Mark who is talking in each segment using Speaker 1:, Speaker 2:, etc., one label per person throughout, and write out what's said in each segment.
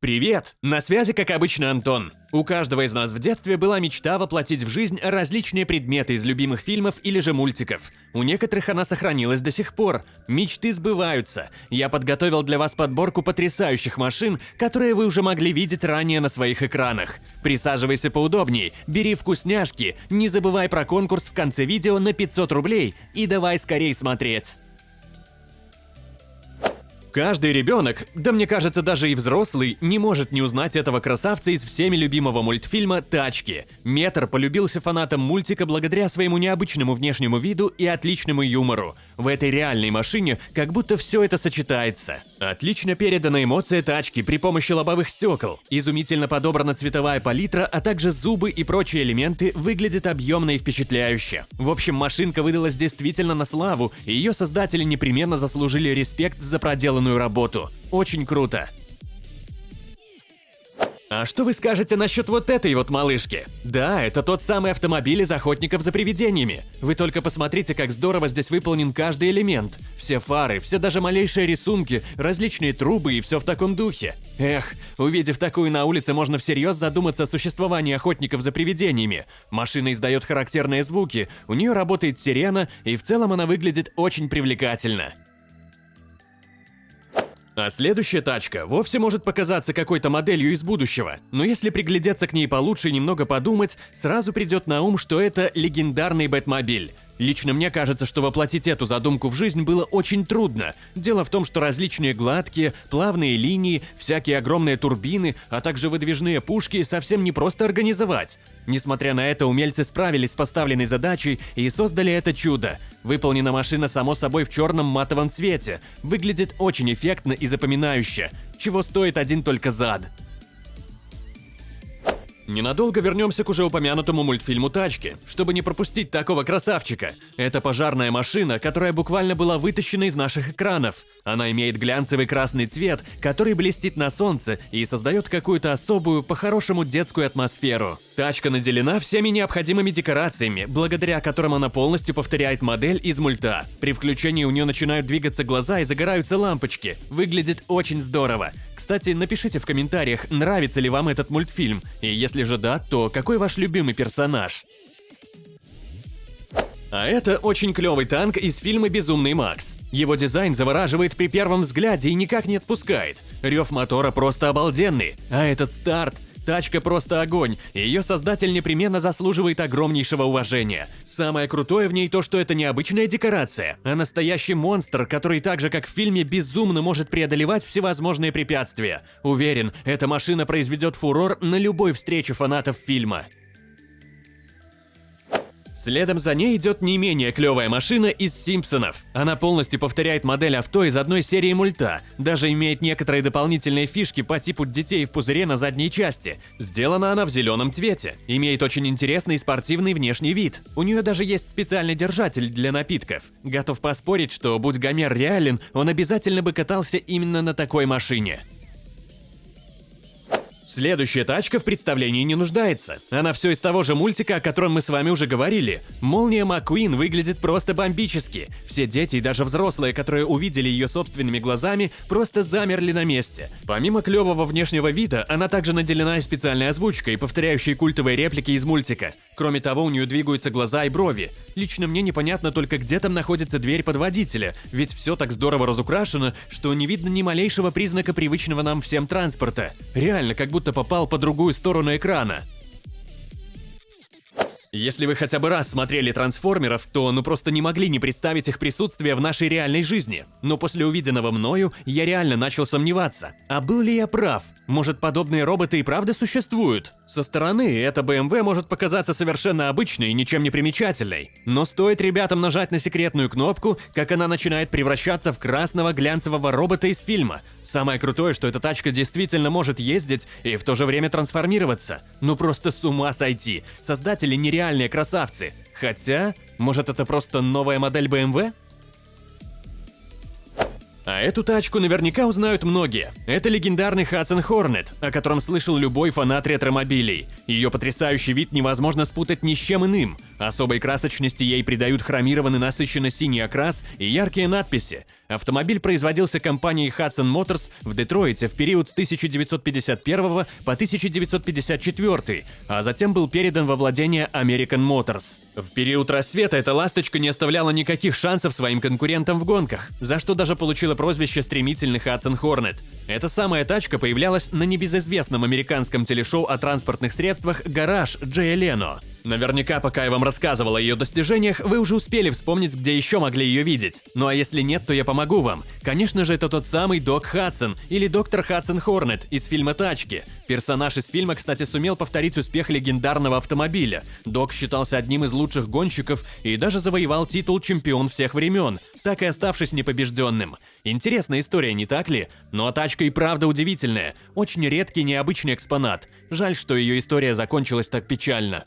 Speaker 1: Привет! На связи, как обычно, Антон. У каждого из нас в детстве была мечта воплотить в жизнь различные предметы из любимых фильмов или же мультиков. У некоторых она сохранилась до сих пор. Мечты сбываются. Я подготовил для вас подборку потрясающих машин, которые вы уже могли видеть ранее на своих экранах. Присаживайся поудобнее, бери вкусняшки, не забывай про конкурс в конце видео на 500 рублей и давай скорее смотреть. Каждый ребенок, да мне кажется даже и взрослый, не может не узнать этого красавца из всеми любимого мультфильма «Тачки». Метр полюбился фанатам мультика благодаря своему необычному внешнему виду и отличному юмору. В этой реальной машине как будто все это сочетается. Отлично передана эмоция тачки при помощи лобовых стекол. Изумительно подобрана цветовая палитра, а также зубы и прочие элементы выглядят объемно и впечатляюще. В общем, машинка выдалась действительно на славу, и ее создатели непременно заслужили респект за проделанную работу. Очень круто. А что вы скажете насчет вот этой вот малышки? Да, это тот самый автомобиль из охотников за привидениями. Вы только посмотрите, как здорово здесь выполнен каждый элемент. Все фары, все даже малейшие рисунки, различные трубы и все в таком духе. Эх, увидев такую на улице, можно всерьез задуматься о существовании охотников за привидениями. Машина издает характерные звуки, у нее работает сирена, и в целом она выглядит очень привлекательно. А следующая тачка вовсе может показаться какой-то моделью из будущего, но если приглядеться к ней получше и немного подумать, сразу придет на ум, что это легендарный Бэтмобиль. Лично мне кажется, что воплотить эту задумку в жизнь было очень трудно. Дело в том, что различные гладкие, плавные линии, всякие огромные турбины, а также выдвижные пушки совсем не просто организовать. Несмотря на это, умельцы справились с поставленной задачей и создали это чудо. Выполнена машина само собой в черном матовом цвете, выглядит очень эффектно и запоминающе, чего стоит один только зад. Ненадолго вернемся к уже упомянутому мультфильму «Тачки», чтобы не пропустить такого красавчика. Это пожарная машина, которая буквально была вытащена из наших экранов. Она имеет глянцевый красный цвет, который блестит на солнце и создает какую-то особую, по-хорошему детскую атмосферу. Тачка наделена всеми необходимыми декорациями, благодаря которым она полностью повторяет модель из мульта. При включении у нее начинают двигаться глаза и загораются лампочки. Выглядит очень здорово. Кстати, напишите в комментариях, нравится ли вам этот мультфильм, и если же да, то какой ваш любимый персонаж? А это очень клевый танк из фильма «Безумный Макс». Его дизайн завораживает при первом взгляде и никак не отпускает. Рев мотора просто обалденный, а этот старт Тачка просто огонь, ее создатель непременно заслуживает огромнейшего уважения. Самое крутое в ней то, что это не обычная декорация, а настоящий монстр, который так же как в фильме безумно может преодолевать всевозможные препятствия. Уверен, эта машина произведет фурор на любой встрече фанатов фильма. Следом за ней идет не менее клевая машина из Симпсонов. Она полностью повторяет модель авто из одной серии мульта, даже имеет некоторые дополнительные фишки по типу детей в пузыре на задней части. Сделана она в зеленом цвете, имеет очень интересный спортивный внешний вид. У нее даже есть специальный держатель для напитков. Готов поспорить, что будь Гомер реален, он обязательно бы катался именно на такой машине. Следующая тачка в представлении не нуждается. Она все из того же мультика, о котором мы с вами уже говорили. Молния Маккуин выглядит просто бомбически. Все дети и даже взрослые, которые увидели ее собственными глазами, просто замерли на месте. Помимо клевого внешнего вида, она также наделена специальной озвучкой, повторяющей культовые реплики из мультика. Кроме того, у нее двигаются глаза и брови. Лично мне непонятно только, где там находится дверь под водителя, ведь все так здорово разукрашено, что не видно ни малейшего признака привычного нам всем транспорта. Реально, как будто будто попал по другую сторону экрана. Если вы хотя бы раз смотрели трансформеров, то ну просто не могли не представить их присутствие в нашей реальной жизни. Но после увиденного мною я реально начал сомневаться. А был ли я прав? Может подобные роботы и правда существуют? Со стороны эта BMW может показаться совершенно обычной и ничем не примечательной. Но стоит ребятам нажать на секретную кнопку, как она начинает превращаться в красного глянцевого робота из фильма. Самое крутое, что эта тачка действительно может ездить и в то же время трансформироваться. Ну просто с ума сойти. Создатели нереальные красавцы. Хотя, может это просто новая модель BMW? А эту тачку наверняка узнают многие. Это легендарный Hudson Hornet, о котором слышал любой фанат ретромобилей. Ее потрясающий вид невозможно спутать ни с чем иным. Особой красочности ей придают хромированный насыщенно синий окрас и яркие надписи. Автомобиль производился компанией Hudson Motors в Детройте в период с 1951 по 1954, а затем был передан во владение American Motors. В период рассвета эта ласточка не оставляла никаких шансов своим конкурентам в гонках, за что даже получила прозвище стремительный Hudson Hornet. Эта самая тачка появлялась на небезызвестном американском телешоу о транспортных средствах «Гараж» Джея Лено. Наверняка, пока я вам рассказывал о ее достижениях, вы уже успели вспомнить, где еще могли ее видеть. Ну а если нет, то я помогу вам. Конечно же, это тот самый Док Хадсон, или доктор Хадсон Хорнет из фильма «Тачки». Персонаж из фильма, кстати, сумел повторить успех легендарного автомобиля. Док считался одним из лучших гонщиков и даже завоевал титул «Чемпион всех времен», так и оставшись непобежденным. Интересная история, не так ли? Ну а тачка и правда удивительная. Очень редкий необычный экспонат. Жаль, что ее история закончилась так печально.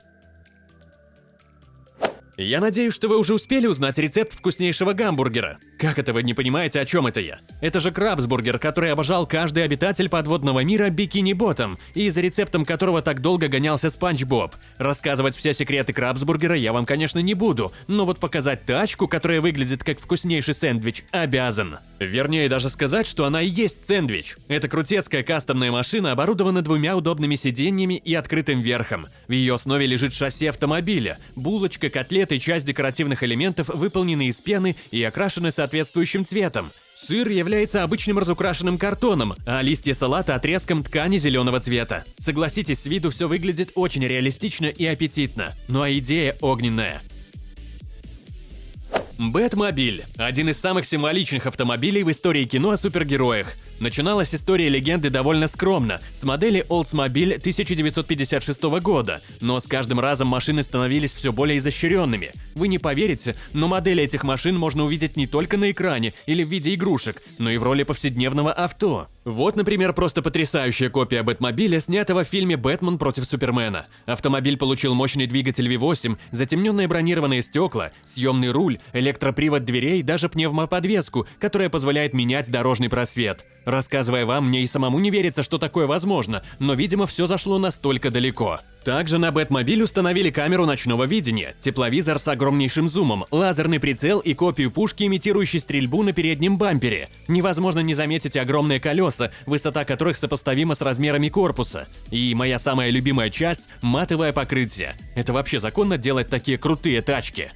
Speaker 1: Я надеюсь, что вы уже успели узнать рецепт вкуснейшего гамбургера. Как это вы не понимаете, о чем это я? Это же крабсбургер, который обожал каждый обитатель подводного мира Бикини Ботом, и за рецептом которого так долго гонялся Спанч Боб. Рассказывать все секреты крабсбургера я вам, конечно, не буду, но вот показать тачку, которая выглядит как вкуснейший сэндвич, обязан. Вернее, даже сказать, что она и есть сэндвич. Это крутецкая кастомная машина оборудована двумя удобными сиденьями и открытым верхом. В ее основе лежит шасси автомобиля, булочка, котлеты часть декоративных элементов выполнены из пены и окрашены соответственно соответствующим цветом. Сыр является обычным разукрашенным картоном, а листья салата – отрезком ткани зеленого цвета. Согласитесь, с виду все выглядит очень реалистично и аппетитно, ну а идея огненная. Бэтмобиль – один из самых символичных автомобилей в истории кино о супергероях. Начиналась история легенды довольно скромно, с модели Oldsmobile 1956 года, но с каждым разом машины становились все более изощренными. Вы не поверите, но модели этих машин можно увидеть не только на экране или в виде игрушек, но и в роли повседневного авто. Вот, например, просто потрясающая копия Бэтмобиля, снятого в фильме «Бэтмен против Супермена». Автомобиль получил мощный двигатель V8, затемненные бронированные стекла, съемный руль, электропривод дверей, даже пневмоподвеску, которая позволяет менять дорожный просвет. Рассказывая вам, мне и самому не верится, что такое возможно, но, видимо, все зашло настолько далеко. Также на Бэтмобиль установили камеру ночного видения, тепловизор с огромнейшим зумом, лазерный прицел и копию пушки, имитирующей стрельбу на переднем бампере. Невозможно не заметить огромные колеса, высота которых сопоставима с размерами корпуса. И моя самая любимая часть – матовое покрытие. Это вообще законно делать такие крутые тачки?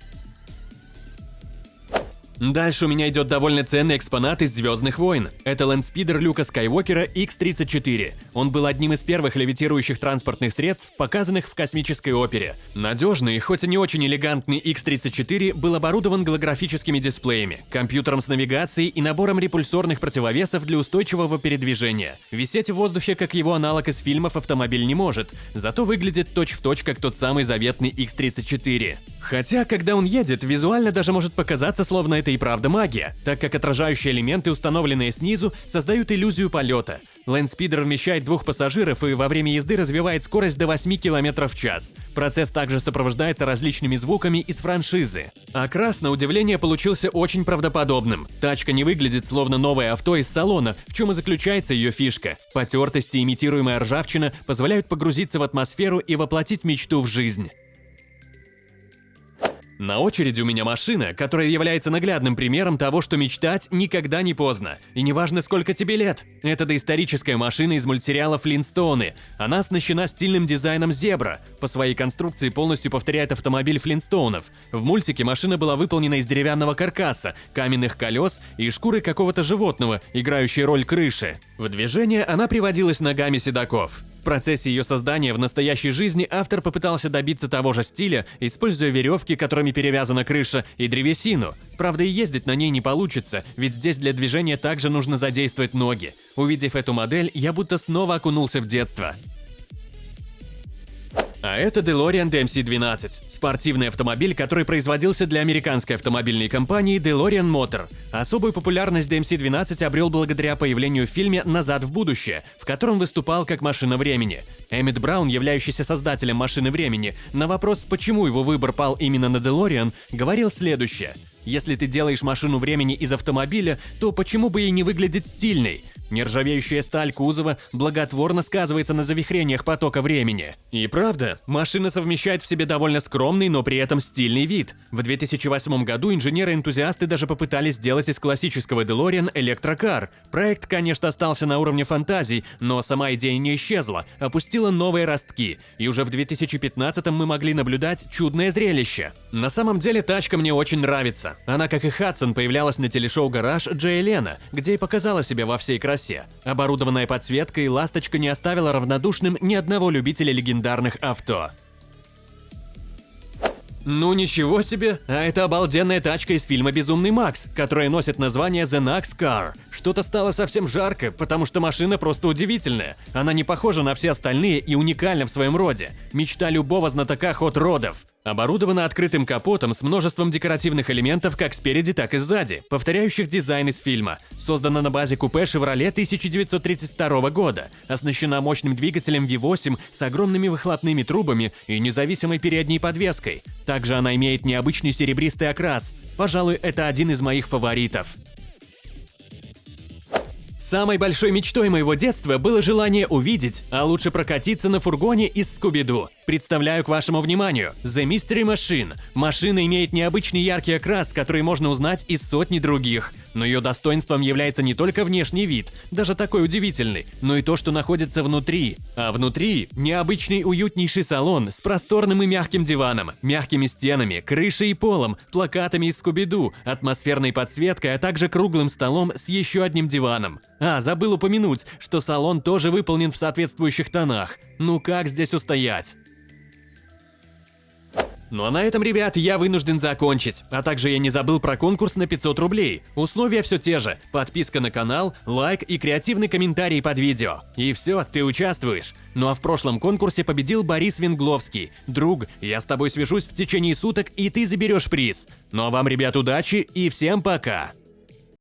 Speaker 1: Дальше у меня идет довольно ценный экспонат из Звездных войн. Это лэндспидер Люка Скайуокера X-34. Он был одним из первых левитирующих транспортных средств, показанных в космической опере. Надежный, хоть и не очень элегантный X-34 был оборудован голографическими дисплеями, компьютером с навигацией и набором репульсорных противовесов для устойчивого передвижения. Висеть в воздухе, как его аналог из фильмов, автомобиль не может, зато выглядит точь-в-точь, точь, как тот самый заветный X-34. Хотя, когда он едет, визуально даже может показаться, словно это и правда магия, так как отражающие элементы, установленные снизу, создают иллюзию полета. Лэндспидер вмещает двух пассажиров и во время езды развивает скорость до 8 км в час. Процесс также сопровождается различными звуками из франшизы. Окрас, на удивление, получился очень правдоподобным. Тачка не выглядит словно новое авто из салона, в чем и заключается ее фишка. Потертости и имитируемая ржавчина позволяют погрузиться в атмосферу и воплотить мечту в жизнь. На очереди у меня машина, которая является наглядным примером того, что мечтать никогда не поздно. И неважно, сколько тебе лет. Это доисторическая машина из мультсериала «Флинстоуны». Она оснащена стильным дизайном «Зебра». По своей конструкции полностью повторяет автомобиль Флинстоунов. В мультике машина была выполнена из деревянного каркаса, каменных колес и шкуры какого-то животного, играющей роль крыши. В движение она приводилась ногами седаков процессе ее создания в настоящей жизни автор попытался добиться того же стиля, используя веревки, которыми перевязана крыша, и древесину. Правда, и ездить на ней не получится, ведь здесь для движения также нужно задействовать ноги. Увидев эту модель, я будто снова окунулся в детство. А это DeLorean DMC-12 – спортивный автомобиль, который производился для американской автомобильной компании DeLorean Motor. Особую популярность DMC-12 обрел благодаря появлению в фильме «Назад в будущее», в котором выступал как машина времени. Эммит Браун, являющийся создателем машины времени, на вопрос, почему его выбор пал именно на DeLorean, говорил следующее – Если ты делаешь машину времени из автомобиля, то почему бы ей не выглядеть стильной? Нержавеющая сталь кузова благотворно сказывается на завихрениях потока времени. И правда, машина совмещает в себе довольно скромный, но при этом стильный вид. В 2008 году инженеры-энтузиасты даже попытались сделать из классического DeLorean электрокар. Проект, конечно, остался на уровне фантазий, но сама идея не исчезла, опустила новые ростки, и уже в 2015 мы могли наблюдать чудное зрелище. На самом деле тачка мне очень нравится. Она, как и Хадсон, появлялась на телешоу «Гараж» Джей Лена, где и показала себя во всей красе. Оборудованная подсветкой, «Ласточка» не оставила равнодушным ни одного любителя легендарных авто. Ну ничего себе, а это обалденная тачка из фильма «Безумный Макс», которая носит название The Nax Car. Что-то стало совсем жарко, потому что машина просто удивительная. Она не похожа на все остальные и уникальна в своем роде. Мечта любого знатока хот-родов. Оборудована открытым капотом с множеством декоративных элементов как спереди, так и сзади, повторяющих дизайн из фильма. Создана на базе купе Chevrolet 1932 года, оснащена мощным двигателем V8 с огромными выхлопными трубами и независимой передней подвеской. Также она имеет необычный серебристый окрас. Пожалуй, это один из моих фаворитов. Самой большой мечтой моего детства было желание увидеть, а лучше прокатиться на фургоне из Скуби-Ду. Представляю к вашему вниманию The Mystery Machine. Машина имеет необычный яркий окрас, который можно узнать из сотни других. Но ее достоинством является не только внешний вид, даже такой удивительный, но и то, что находится внутри. А внутри – необычный уютнейший салон с просторным и мягким диваном, мягкими стенами, крышей и полом, плакатами из Скуби-Ду, атмосферной подсветкой, а также круглым столом с еще одним диваном. А, забыл упомянуть, что салон тоже выполнен в соответствующих тонах. Ну как здесь устоять? Ну а на этом, ребят, я вынужден закончить. А также я не забыл про конкурс на 500 рублей. Условия все те же. Подписка на канал, лайк и креативный комментарий под видео. И все, ты участвуешь. Ну а в прошлом конкурсе победил Борис Венгловский. Друг, я с тобой свяжусь в течение суток, и ты заберешь приз. Ну а вам, ребят, удачи и всем пока!